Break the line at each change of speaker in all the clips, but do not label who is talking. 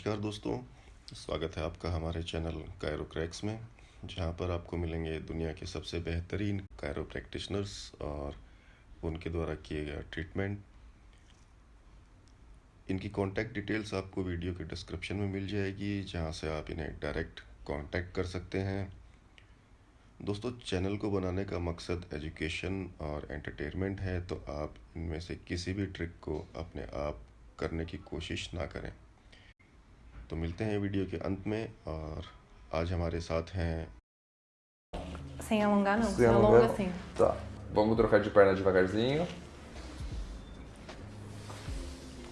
नमस्कार दोस्तों, स्वागत है आपका हमारे चैनल कायरो क्रैक्स में, जहाँ पर आपको मिलेंगे दुनिया के सबसे बेहतरीन कायरो प्रैक्टिशनर्स और उनके द्वारा किए गए ट्रीटमेंट इनकी कॉन्टैक्ट डिटेल्स आपको वीडियो के डिस्क्रिप्शन में मिल जाएगी, जहाँ से आप इन्हें डायरेक्ट कांटेक्ट कर सकते हैं। दोस्तों, चैनल को बनाने का मकसद एजुकेशन और एंटरटेनमेंट है तो आप इनमें से किसी भी ट्रिक को अपने आप करने की कोशिश ना करें। तो मिलते हैं वीडियो के अंत में और आज हमारे साथ हैं
Sem alongar, não.
Sem
Sem alonga,
alongar.
assim.
Tá. Vamos trocar de perna devagarzinho.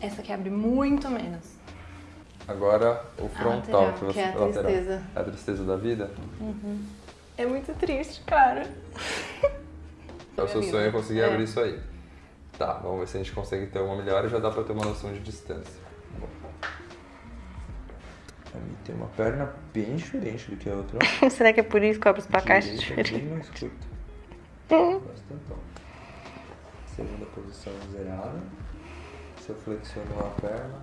Essa aqui abre muito menos.
Agora o frontal,
lateral,
que você
que é a
lateral.
tristeza.
É a tristeza da vida?
É muito triste, cara.
É o seu
vida.
sonho é conseguir
É.
abrir isso aí. Tá, vamos ver se a gente consegue ter uma melhora e já dá pra ter uma noção de distância. Tem uma perna bem diferente do que a outra.
Será que é por isso que abre os placares
Direita é bem mais curta. Bastante. Segunda posição zerada. Se eu flexiono a perna.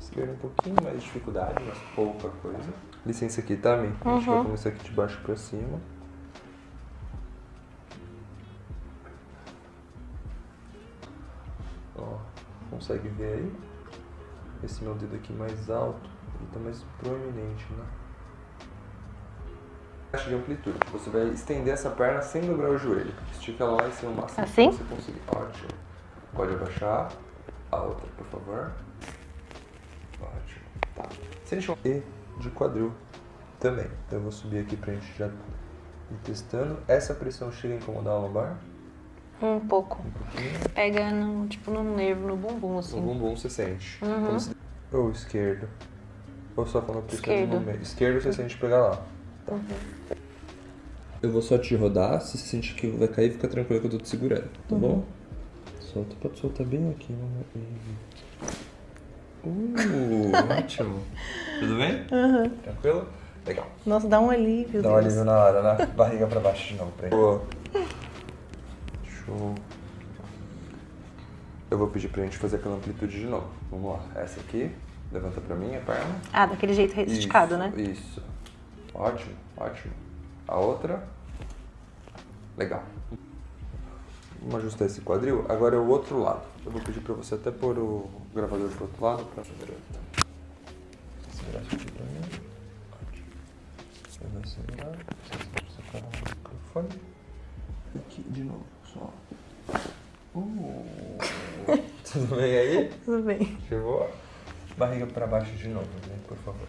Esquerda um pouquinho mais de dificuldade, mas pouca coisa. Licença aqui, tá, Mi? A gente vai começar aqui de baixo pra cima. Ó, consegue ver aí? Esse meu dedo aqui mais alto, ele tá mais proeminente, né? Taxa de amplitude. Você vai estender essa perna sem dobrar o joelho. Estica ela lá em cima o máximo
Assim?
que você conseguir. Ótimo. Pode abaixar. A outra, por favor. Ótimo. Tá. Se ele chamar E de quadril também. Então eu vou subir aqui pra gente já ir testando. Essa pressão chega a incomodar a lombar?
Um pouco.
Um pouquinho.
Pega no, tipo, no nervo, no bumbum,
No
assim.
bumbum você sente.
Uhum.
Ou esquerdo. Ou só quando pressiona
Esquerdo.
no meio. Esquerdo você sente pegar lá. Tá. Eu vou só te rodar. Se você sentir que vai cair, fica tranquilo que eu tô te segurando. Tá bom? Solta, pode soltar bem aqui. Uh, ótimo. Tudo bem? Tranquilo? Legal.
Nossa, dá um alívio.
Dá um
Deus.
alívio na hora, né? Barriga pra baixo de novo pra ele. Boa. Show. Eu vou pedir pra gente fazer aquela amplitude de novo. Vamos lá. Essa aqui. Levanta pra mim a perna.
Ah, daquele jeito esticado, né?
Isso. Ótimo, ótimo. A outra. Legal. Vamos ajustar esse quadril. Agora é o outro lado. Eu vou pedir pra você até pôr o gravador pro outro lado pra segurar. Segurar isso aqui pra mim. Ótimo. Você vai segurar. Você separar o microfone. Aqui de novo, só. Uh. Tudo bem aí?
Tudo bem.
Chegou? Barriga pra baixo de novo, né? Por favor.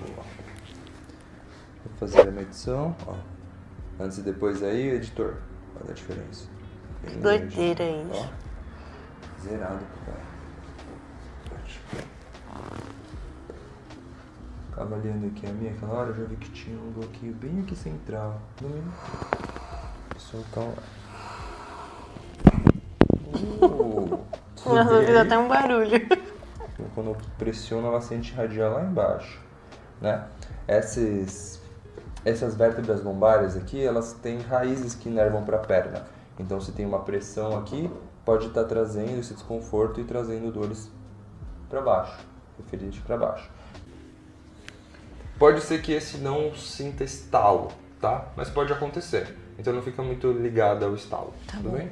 Boa. Vou fazer a medição, ó. Antes e depois aí, editor. Olha a diferença.
Que doideira isso.
Ó. Zerado pro cara. Ótimo. Tava olhando aqui a minha aquela hora, eu já vi que tinha um bloqueio bem aqui central. No mínimo. Soltar um. Uh, tudo
Nossa,
aí?
até um barulho.
Então, Quando eu pressiono, ela sente irradiar lá embaixo, né? Essas, essas vértebras lombares aqui, elas têm raízes que inervam para a perna. Então, se tem uma pressão aqui, pode estar trazendo esse desconforto e trazendo dores para baixo, referente para baixo. Pode ser que esse não sinta estalo, tá? Mas pode acontecer. Então não fica muito ligado ao estalo, tudo
bom.
bem?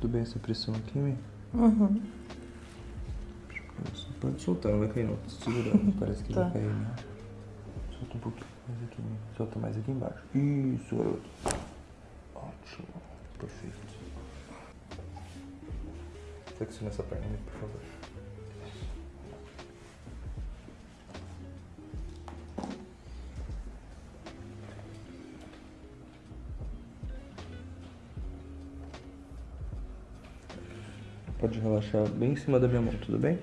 Tudo bem essa pressão aqui, Mi?
Uhum.
Pode soltar, não vai cair não. Tô segurando, parece que
Tá.
vai cair, né? Solta um pouquinho mais aqui, Mi. Solta mais aqui embaixo. Isso, garoto. Ótimo. Perfeito. Flexiona essa perna, por favor. Pode relaxar bem em cima da minha mão, tudo bem?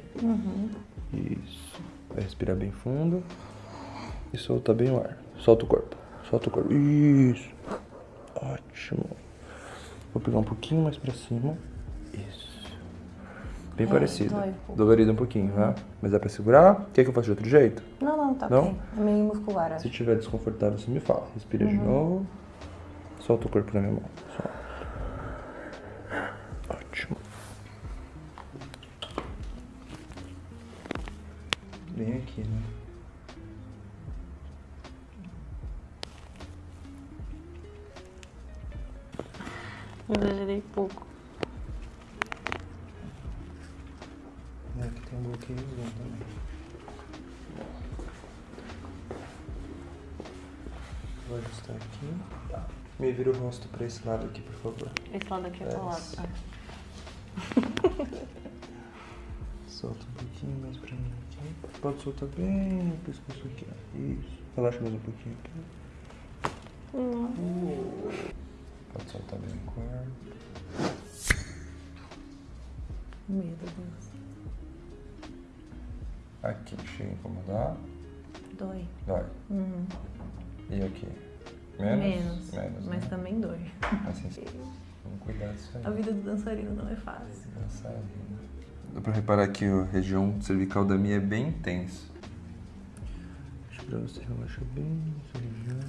Isso. Vai respirar bem fundo. E solta bem o ar. Solta o corpo. Solta o corpo. Isso. Ótimo. Vou pegar um pouquinho mais pra cima. Isso. Bem
É,
parecido.
dói um.
Dolorido um pouquinho, né? Mas dá pra segurar? Quer que eu faça de outro jeito?
Não, não, tá
Não?
ok. É meio muscular.
Se tiver desconfortável, você me fala. Respira de novo. Solta o corpo na minha mão. Solta. Aqui, né?
Exagerei pouco.
É, aqui tem um bloqueiozinho também. Vou ajustar aqui. Tá. Me vira o rosto pra esse lado aqui, por favor.
Esse lado aqui é
É,
colado.
Pouquinho mais pra mim aqui. Pode soltar bem o pescoço aqui. ó. Isso. Relaxa mais um pouquinho aqui. Pode soltar bem o corpo.
Meu Deus.
Aqui, chega a incomodar.
Dói.
Dói.
Uhum.
E aqui? Menos?
Menos.
Menos,
mas
né?
também dói.
Assim, vamos cuidar disso aí.
A vida do dançarino não é fácil.
Dançarina. Dá pra reparar que a região cervical da minha é bem intensa. Deixa pra você relaxar bem essa região.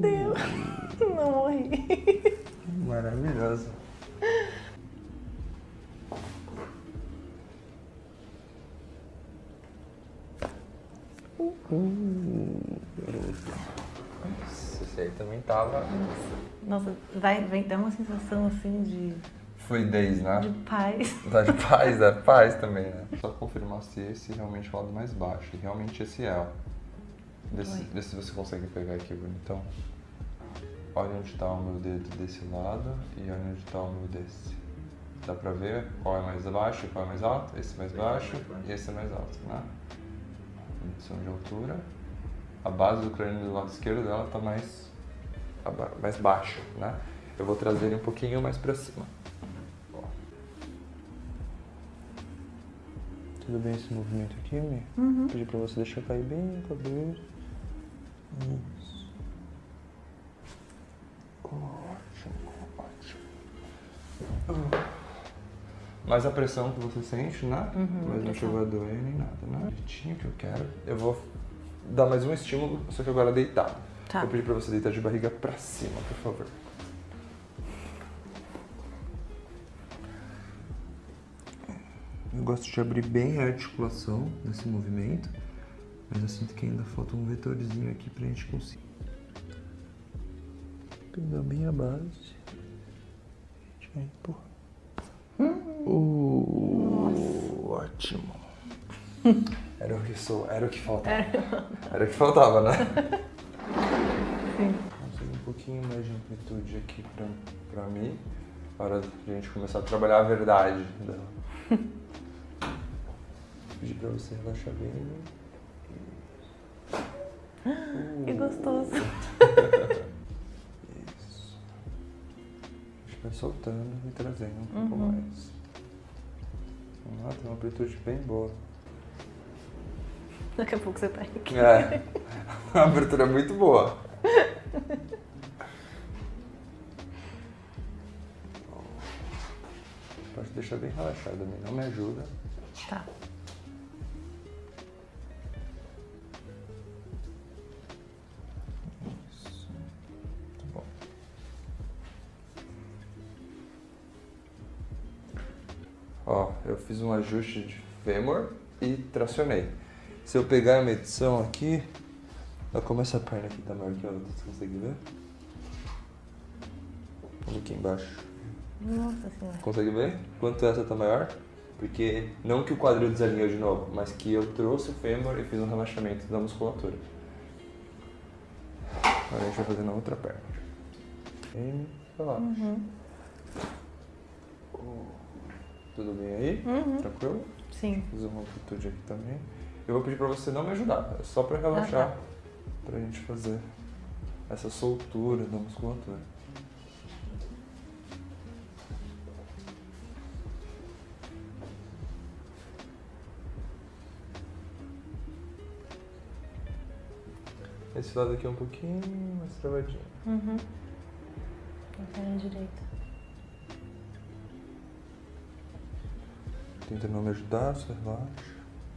Deus. Não morri.
Maravilhosa. Nossa, esse aí também tava.
Nossa, vai, vem, dá uma sensação assim de,
Fluidez, né?
de paz.
Dá de paz, dá paz também, né? Só confirmar se esse realmente é o lado mais baixo. E realmente esse é, ó. Vê se, você consegue pegar aqui, bonitão. Olha onde tá o meu dedo desse lado e olha onde tá o meu desse. Dá pra ver qual é mais baixo e qual é mais alto? Esse é mais baixo e esse é mais alto, né? Medição de altura. A base do crânio do lado esquerdo dela tá mais, mais baixa, né? Eu vou trazer ele um pouquinho mais pra cima. Ó. Tudo bem esse movimento aqui, Mi?
Uhum.
Pedir pra você deixar cair bem a cabeça. Isso. Ótimo, ótimo. Mas a pressão que você sente, né?
Uhum,
Mas não chegou a doer nem nada, né? Jeitinho que eu quero. Eu vou dar mais um estímulo, só que agora deitado.
Tá.
Vou pedir pra você deitar de barriga pra cima, por favor. Eu gosto de abrir bem a articulação nesse movimento, mas eu sinto que ainda falta um vetorzinho aqui pra gente conseguir. Pegar bem a base. A gente vai empurrar. Uh, ótimo. Era o que sou, era o que faltava. Era o que faltava, né? Conseguir um pouquinho mais de amplitude aqui pra, pra mim. De a gente começar a trabalhar a verdade dela. Pedir pra você relaxar bem.
Que gostoso.
Isso. A gente vai soltando e trazendo um pouco
Uhum.
mais. Vamos lá, tem uma amplitude bem boa.
Daqui a pouco você tá aqui.
É. Uma abertura muito boa. Pode deixar bem relaxado também, não me ajuda.
Tá.
Isso. Tá bom. Ó, eu fiz um ajuste de fêmur e tracionei. Se eu pegar a medição aqui, olha como essa perna aqui tá maior que a outra, você consegue ver? Olha aqui embaixo.
Nossa senhora.
Consegue ver? Quanto essa tá maior? Porque não que o quadril desalinhou de novo, mas que eu trouxe o fêmur e fiz um relaxamento da musculatura. Agora a gente vai fazer na outra perna. E relaxa.
Uhum.
Tudo bem aí?
Uhum.
Tranquilo?
Sim.
Fiz uma amplitude aqui também. Eu vou pedir pra você não me ajudar, é só pra relaxar.
Ah, tá.
Pra gente fazer essa soltura da musculatura. Esse lado aqui é um pouquinho mais travadinho.
Uhum. A perna direita.
Tenta não me ajudar, só relaxa.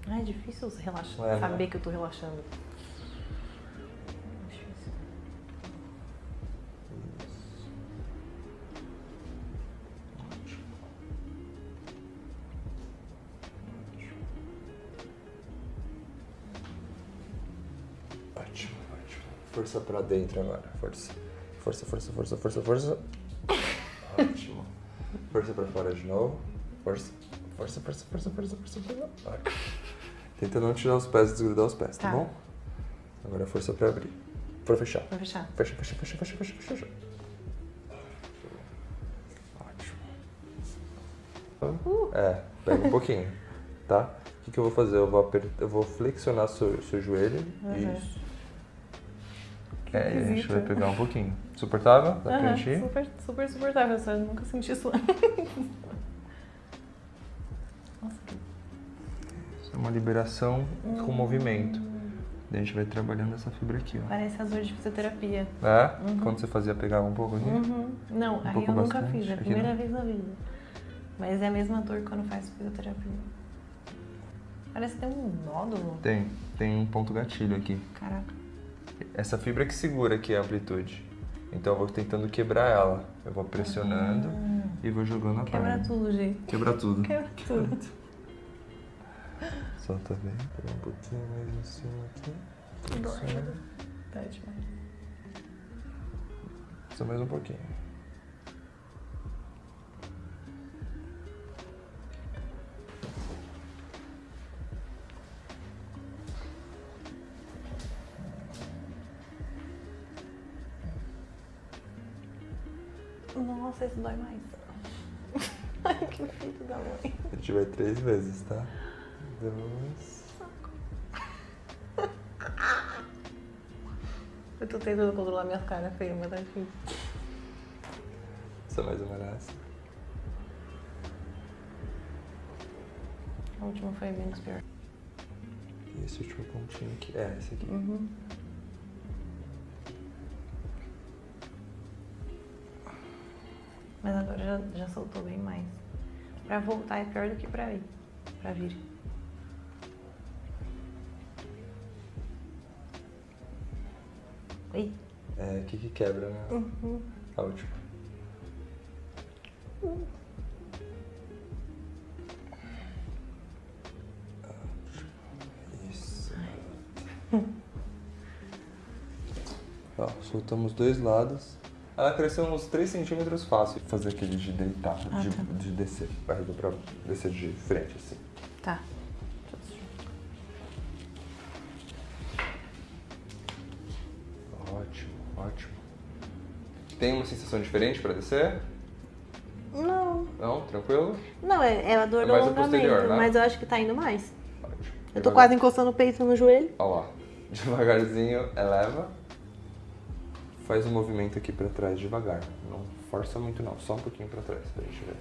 Ah, é difícil relaxar,
É, né?
saber que eu tô relaxando.
Força pra dentro agora. Força. Força, força, força, força, força. Ótimo. Força pra fora de novo. Força. Força, força, força, força, força, força. Ótimo. Tenta não tirar os pés e desgrudar os pés, tá,
Tá.
bom? Agora força pra abrir. Pra fechar.
Vou fechar.
Fecha, fecha, fecha, fecha, fecha, fecha, fecha. Ótimo. É, pega um pouquinho, tá? O que, que eu vou fazer? Eu vou, aper- eu vou flexionar seu, seu joelho.
Uhum.
Isso. É, a gente vai pegar um pouquinho. Suportável? Dá pra
Aham,
gente ir?
super, super suportável, eu só nunca senti isso antes. Nossa, que
Isso é uma liberação com movimento. Daí a gente vai trabalhando essa fibra aqui, ó.
parece as dores de fisioterapia.
É? Quando você fazia, pegava um pouco aqui?
Uhum. Não, aí
pouco
eu nunca
bastante,
fiz, é a
aqui
primeira
não.
vez na vida. Mas é a mesma dor quando faz fisioterapia. Parece que tem um nódulo.
Tem, tem um ponto gatilho aqui.
Caraca.
Essa fibra que segura aqui a amplitude. Então eu vou tentando quebrar ela. Eu vou pressionando e vou jogando a
Quebra
perna.
tudo, gente.
Quebra tudo.
Quebra tudo.
Solta bem. Pega um pouquinho mais em cima aqui.
Dói. Tá demais.
Só mais um pouquinho.
Nossa, esse dói mais. Ai, que filho da mãe.
A gente vai três vezes, tá? Duas.
Eu tô tentando controlar minhas caras feias, mas tá difícil.
Só mais uma nessa.
A última foi menos pior.
E esse último pontinho aqui. É, esse aqui.
Uhum. Mas agora já, já soltou bem mais. Pra voltar é pior do que pra ir. Pra vir. Oi.
É, aqui que quebra, né?
Uhum.
A última. Isso. Ó, soltamos dois lados. Ela cresceu uns 3 centímetros fácil. Fazer aquele de deitar,
Ah,
de,
tá.
de descer. Barriga pra descer de frente, assim.
Tá.
Ótimo, ótimo. Tem uma sensação diferente pra descer?
Não.
Não? Tranquilo?
Não, é, é a dor
É
do alongamento,
né?
mas eu acho que tá indo mais.
Ótimo.
Eu tô
Devagar-
quase encostando o peito no joelho.
Ó lá. Devagarzinho, eleva. Faz um movimento aqui pra trás devagar. Não força muito não, só um pouquinho pra trás pra gente ver.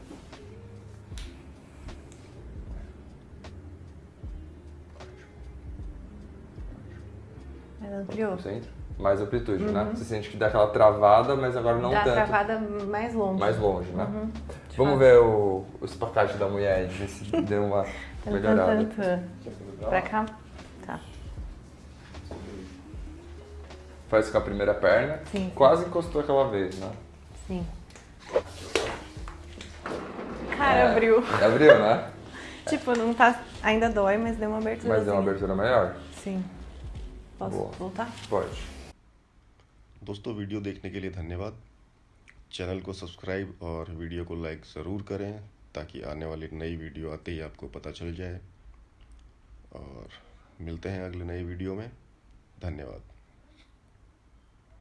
Ampliou.
Centro. Mais amplitude, né? Você sente que dá aquela travada, mas agora não
Dá
tanto.
travada mais longe.
Mais longe, né?
Uhum.
Vamos ver o, o espacate da mulher ver se deu uma melhorada.
Pra cá?
Faz com a primeira perna.
Sim.
Quase encostou aquela vez, né?
Sim. Cara,
É,
abriu.
Abriu, né?
Tipo, não tá. Ainda dói, mas deu uma abertura.
Mas deu uma abertura maior?
Sim. Posso
Boa.
voltar?
Pode.
दोस्तों video देखने के लिए धन्यवाद चैनल को सब्सक्राइब और वीडियो को लाइक ज़रूर करें ताकि आने वाली नई वीडियो आते ही आपको पता चल जाए और मिलते हैं अगले नई वीडियो में धन्यवाद